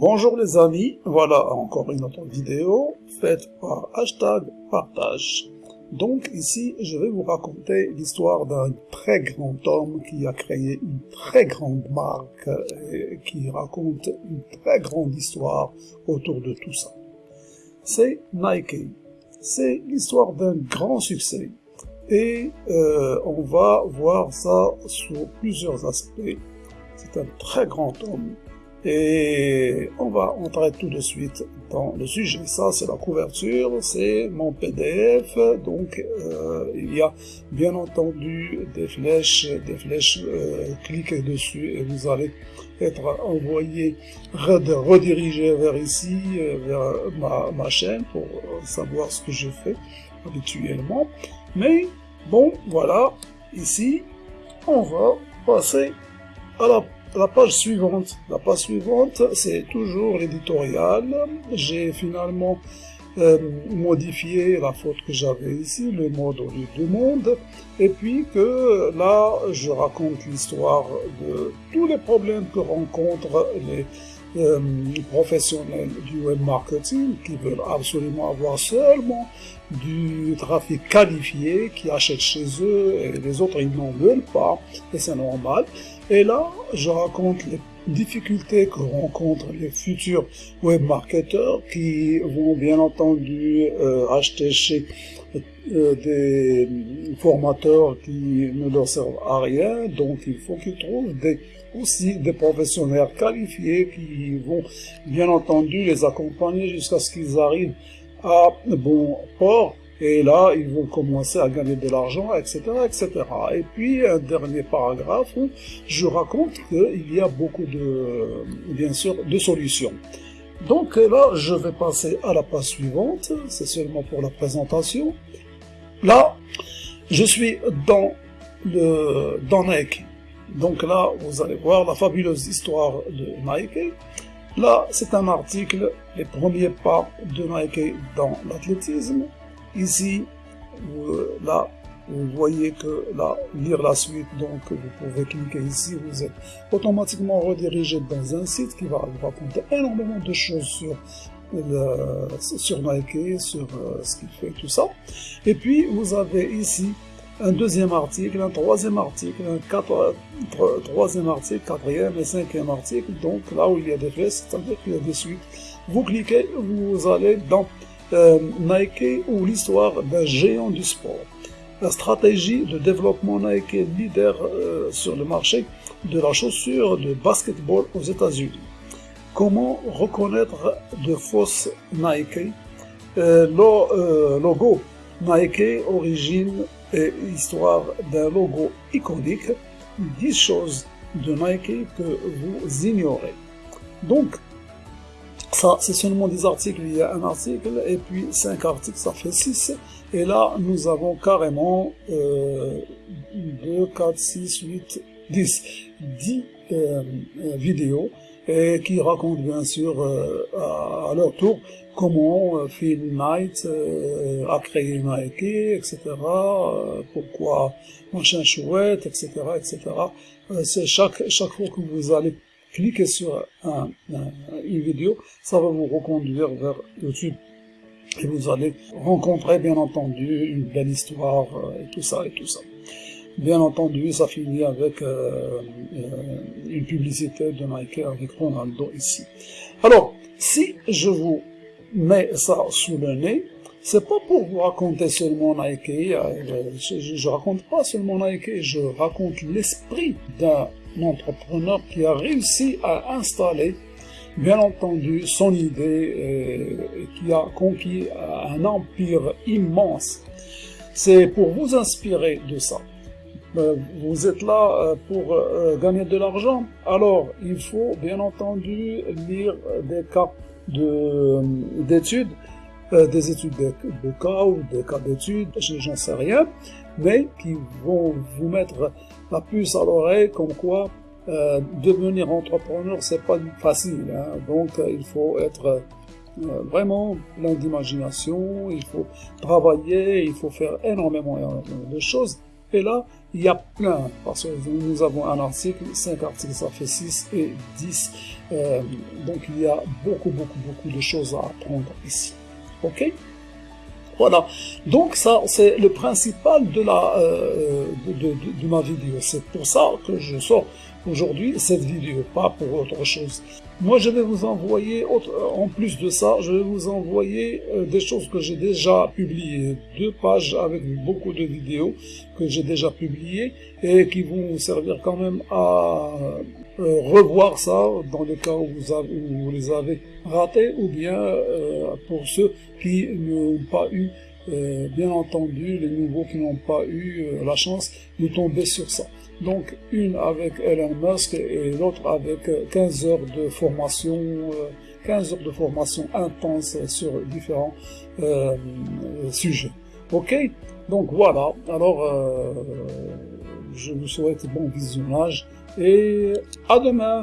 Bonjour les amis, voilà encore une autre vidéo faite par hashtag partage. Donc ici, je vais vous raconter l'histoire d'un très grand homme qui a créé une très grande marque et qui raconte une très grande histoire autour de tout ça. C'est Nike. C'est l'histoire d'un grand succès. Et euh, on va voir ça sous plusieurs aspects. C'est un très grand homme et on va entrer tout de suite dans le sujet. Ça, c'est la couverture, c'est mon PDF. Donc, euh, il y a bien entendu des flèches, des flèches. Euh, cliquez dessus et vous allez être envoyé, redirigé vers ici, euh, vers ma, ma chaîne pour savoir ce que je fais habituellement. Mais bon, voilà, ici, on va passer à la la page suivante. La page suivante, c'est toujours l'éditorial. J'ai finalement euh, modifié la faute que j'avais ici, le mode au lieu de monde, et puis que là, je raconte l'histoire de tous les problèmes que rencontrent les euh, professionnels du web marketing qui veulent absolument avoir seulement du trafic qualifié qui achètent chez eux et les autres ils n'en veulent pas et c'est normal. Et là, je raconte les difficultés que rencontrent les futurs web marketeurs qui vont bien entendu euh, acheter chez euh, des formateurs qui ne leur servent à rien, donc il faut qu'ils trouvent des aussi des professionnels qualifiés qui vont bien entendu les accompagner jusqu'à ce qu'ils arrivent à bon port et là, ils vont commencer à gagner de l'argent, etc., etc. Et puis, un dernier paragraphe où je raconte qu'il y a beaucoup de, bien sûr, de solutions. Donc là, je vais passer à la page suivante. C'est seulement pour la présentation. Là, je suis dans le, dans Nike. Donc là, vous allez voir la fabuleuse histoire de Nike. Là, c'est un article, les premiers pas de Nike dans l'athlétisme. Ici, là, vous voyez que là, lire la suite, donc vous pouvez cliquer ici, vous êtes automatiquement redirigé dans un site qui va vous raconter énormément de choses sur sur Nike, sur euh, ce qu'il fait, tout ça. Et puis, vous avez ici un deuxième article, un troisième article, un troisième article, quatrième et cinquième article. Donc là où il y a des flèches, c'est-à-dire qu'il y a des suites. Vous cliquez, vous allez dans euh, Nike ou l'histoire d'un géant du sport. La stratégie de développement Nike leader euh, sur le marché de la chaussure de basketball aux États-Unis. Comment reconnaître de fausses Nike? Euh, Le logo Nike, origine et histoire d'un logo iconique, 10 choses de Nike que vous ignorez. Donc, ça, c'est seulement des articles, il y a un article, et puis 5 articles, ça fait 6. Et là, nous avons carrément euh, 2, 4, 6, 8, 10, 10 vidéos et qui racontent bien sûr euh, à, leur tour comment euh, Phil Knight euh, a créé Nike, etc. pourquoi machin chouette, etc., etc. c'est chaque chaque fois que vous allez cliquez sur un, une vidéo, ça va vous reconduire vers YouTube. Et vous allez rencontrer, bien entendu, une belle histoire, euh, et tout ça, et tout ça. Bien entendu, ça finit avec euh, euh, une publicité de Nike avec Ronaldo ici. Alors, si je vous mets ça sous le nez, c'est pas pour vous raconter seulement Nike, je, je raconte pas seulement Nike, je raconte l'esprit d'un entrepreneur qui a réussi à installer, bien entendu, son idée et, qui a conquis un empire immense. C'est pour vous inspirer de ça. Euh, vous êtes là euh, pour euh, gagner de l'argent, alors il faut bien entendu lire des cas d'études, des études de, de, cas ou des cas d'études, j'en sais rien, mais qui vont vous mettre la puce à l'oreille comme quoi euh, devenir entrepreneur c'est pas facile hein. donc euh, il faut être euh, vraiment plein d'imagination il faut travailler il faut faire énormément de choses et là il y a plein parce que nous avons un article 5 articles ça fait 6 et 10 Euh, donc il y a beaucoup, beaucoup, beaucoup de choses à apprendre ici. Ok? Voilà. Donc ça, c'est le principal de, la, euh, de, de, ma vidéo. C'est pour ça que je sors aujourd'hui cette vidéo, pas pour autre chose. Moi, je vais vous envoyer, en plus de ça, je vais vous envoyer euh, des choses que j'ai déjà publiées, deux pages avec beaucoup de vidéos que j'ai déjà publiées et qui vont vous servir quand même à euh, revoir ça dans le cas où vous, avez, où vous les avez ratés ou bien euh, pour ceux qui n'ont pas eu euh, bien entendu les nouveaux qui n'ont pas eu euh, la chance de tomber sur ça. Donc une avec Elon Musk et l'autre avec 15 euh, heures de formation, 15 heures de formation intense sur différents sujets. Ok? Donc voilà, alors je vous souhaite bon visionnage et à demain